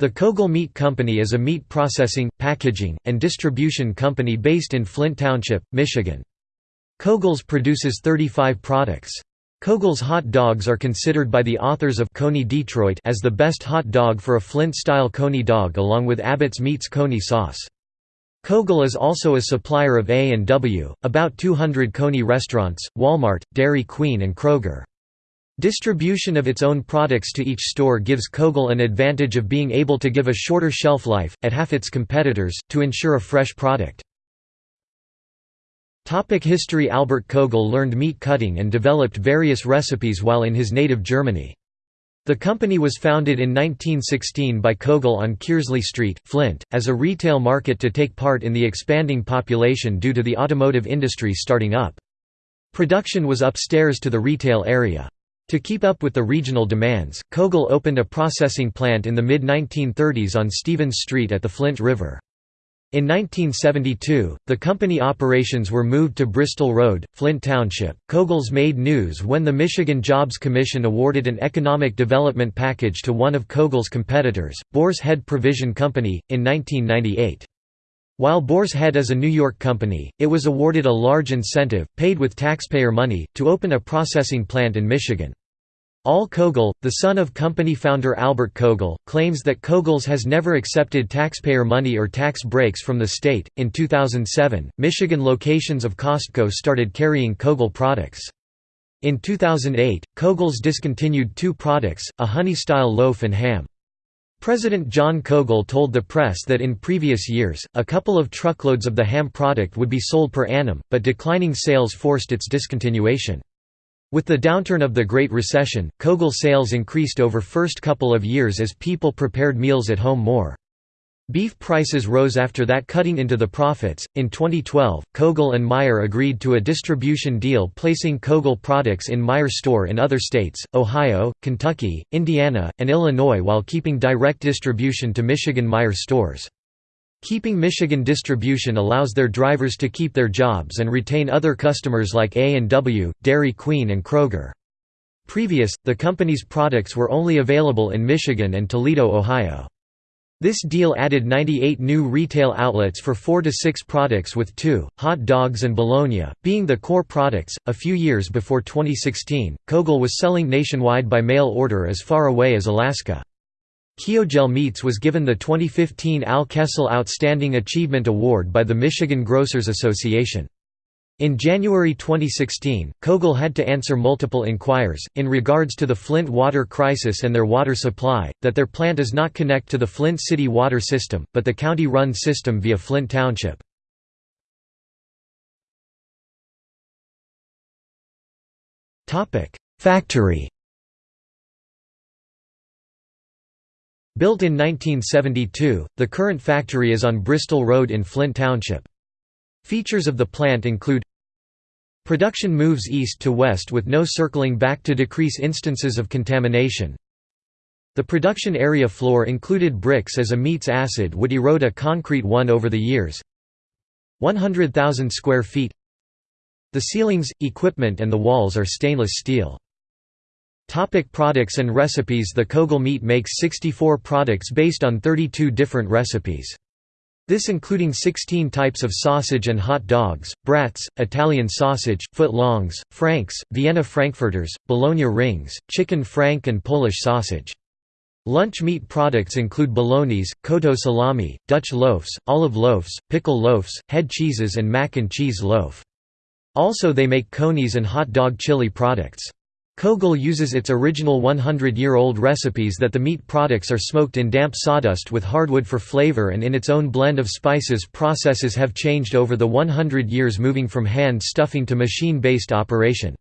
The Koegel Meat Company is a meat processing, packaging, and distribution company based in Flint Township, Michigan. Koegel's produces 35 products. Koegel's hot dogs are considered by the authors of Coney Detroit as the best hot dog for a Flint-style Coney dog along with Abbott's Meats Coney sauce. Koegel is also a supplier of A&W, about 200 Coney restaurants, Walmart, Dairy Queen and Kroger. Distribution of its own products to each store gives Koegel an advantage of being able to give a shorter shelf life, at half its competitors, to ensure a fresh product. Topic history Albert Koegel learned meat cutting and developed various recipes while in his native Germany. The company was founded in 1916 by Koegel on Kearsley Street, Flint, as a retail market to take part in the expanding population due to the automotive industry starting up. Production was upstairs to the retail area. To keep up with the regional demands, Koegel opened a processing plant in the mid-1930s on Stevens Street at the Flint River. In 1972, the company operations were moved to Bristol Road, Flint Township. Koegel's made news when the Michigan Jobs Commission awarded an economic development package to one of Koegel's competitors, Boar's Head Provision Company, in 1998. While Boar's Head is a New York company, it was awarded a large incentive, paid with taxpayer money, to open a processing plant in Michigan. Al Koegel, the son of company founder Albert Koegel, claims that Koegel's has never accepted taxpayer money or tax breaks from the state. In 2007, Michigan locations of Costco started carrying Koegel products. In 2008, Koegel's discontinued two products, a honey-style loaf and ham. President John Koegel told the press that in previous years, a couple of truckloads of the ham product would be sold per annum, but declining sales forced its discontinuation. With the downturn of the Great Recession, Koegel sales increased over first couple of years as people prepared meals at home more. Beef prices rose after that cutting into the profits. In 2012, Koegel and Meijer agreed to a distribution deal placing Koegel products in Meijer store in other states, Ohio, Kentucky, Indiana, and Illinois while keeping direct distribution to Michigan Meijer stores. Keeping Michigan distribution allows their drivers to keep their jobs and retain other customers like A&W, Dairy Queen and Kroger. Previous, the company's products were only available in Michigan and Toledo, Ohio. This deal added 98 new retail outlets for 4 to 6 products with 2, hot dogs and bologna, being the core products. A few years before 2016, Koegel was selling nationwide by mail order as far away as Alaska. Koegel Meats was given the 2015 Al Kessel Outstanding Achievement Award by the Michigan Grocers Association. In January 2016, Koegel had to answer multiple inquiries, in regards to the Flint water crisis and their water supply, that their plant is not connect to the Flint city water system, but the county-run system via Flint Township. Factory Built in 1972, the current factory is on Bristol Road in Flint Township. Features of the plant include Production moves east to west with no circling back to decrease instances of contamination. The production area floor included bricks as amines acid would erode a concrete one over the years. 100,000 square feet The ceilings, equipment and the walls are stainless steel. Topic products and recipes The Koegel Meat makes 64 products based on 32 different recipes. This including 16 types of sausage and hot dogs, brats, Italian sausage, foot-longs, franks, Vienna frankfurters, bologna rings, chicken frank and Polish sausage. Lunch meat products include bolognese, cotto salami, Dutch loaves, olive loaves, pickle loaves, head cheeses and mac and cheese loaf. Also they make conies and hot dog chili products. Koegel uses its original 100-year-old recipes that the meat products are smoked in damp sawdust with hardwood for flavor and in its own blend of spices processes have changed over the 100 years moving from hand stuffing to machine-based operation.